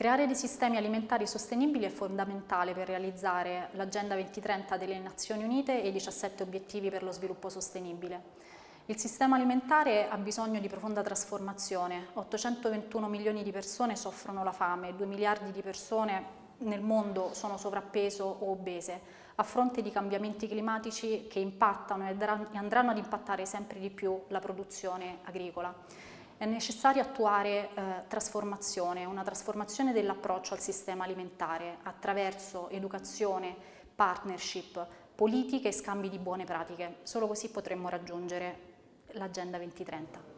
Creare dei sistemi alimentari sostenibili è fondamentale per realizzare l'Agenda 2030 delle Nazioni Unite e i 17 obiettivi per lo sviluppo sostenibile. Il sistema alimentare ha bisogno di profonda trasformazione. 821 milioni di persone soffrono la fame, 2 miliardi di persone nel mondo sono sovrappeso o obese, a fronte di cambiamenti climatici che impattano e andranno ad impattare sempre di più la produzione agricola è necessario attuare eh, trasformazione, una trasformazione dell'approccio al sistema alimentare attraverso educazione, partnership, politiche e scambi di buone pratiche. Solo così potremmo raggiungere l'Agenda 2030.